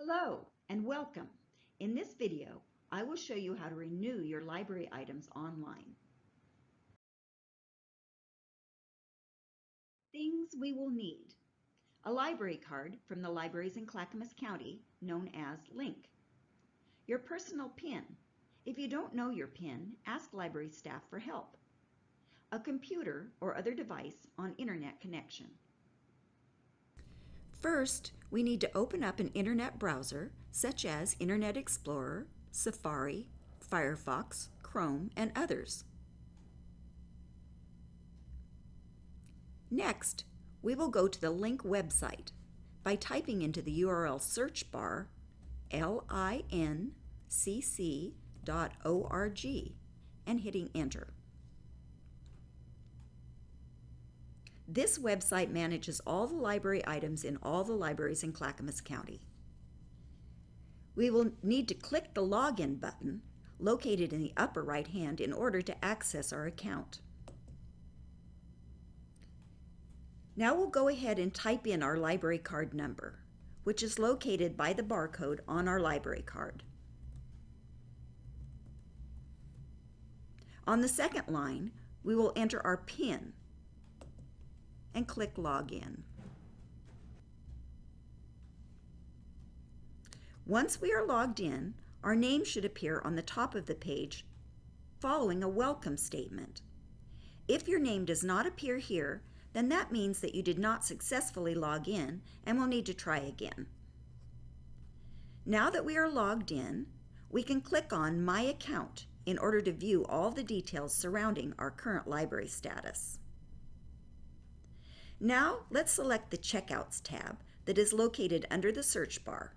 Hello and welcome. In this video, I will show you how to renew your library items online. Things we will need. A library card from the libraries in Clackamas County known as LINCC. Your personal PIN. If you don't know your PIN, ask library staff for help. A computer or other device on internet connection. First, we need to open up an internet browser such as Internet Explorer, Safari, Firefox, Chrome, and others. Next, we will go to the LINCC website by typing into the URL search bar lincc.org and hitting enter. This website manages all the library items in all the libraries in Clackamas County. We will need to click the Login button located in the upper right hand in order to access our account. Now we'll go ahead and type in our library card number, which is located by the barcode on our library card. On the second line, we will enter our PIN, and click Login. Once we are logged in, our name should appear on the top of the page following a welcome statement. If your name does not appear here, then that means that you did not successfully log in and will need to try again. Now that we are logged in, we can click on My Account in order to view all the details surrounding our current library status. Now let's select the Checkouts tab that is located under the search bar.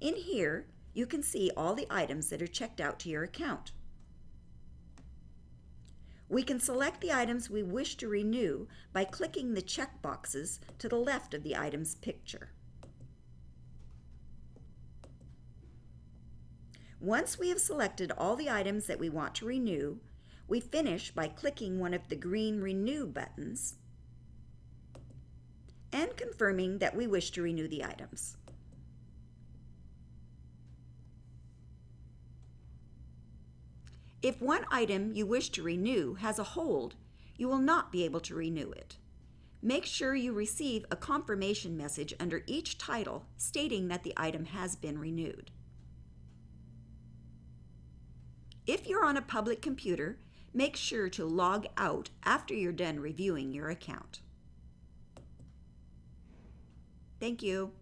In here, you can see all the items that are checked out to your account. We can select the items we wish to renew by clicking the check boxes to the left of the item's picture. Once we have selected all the items that we want to renew, we finish by clicking one of the green Renew buttons confirming that we wish to renew the items. If one item you wish to renew has a hold, you will not be able to renew it. Make sure you receive a confirmation message under each title stating that the item has been renewed. If you're on a public computer, make sure to log out after you're done reviewing your account. Thank you.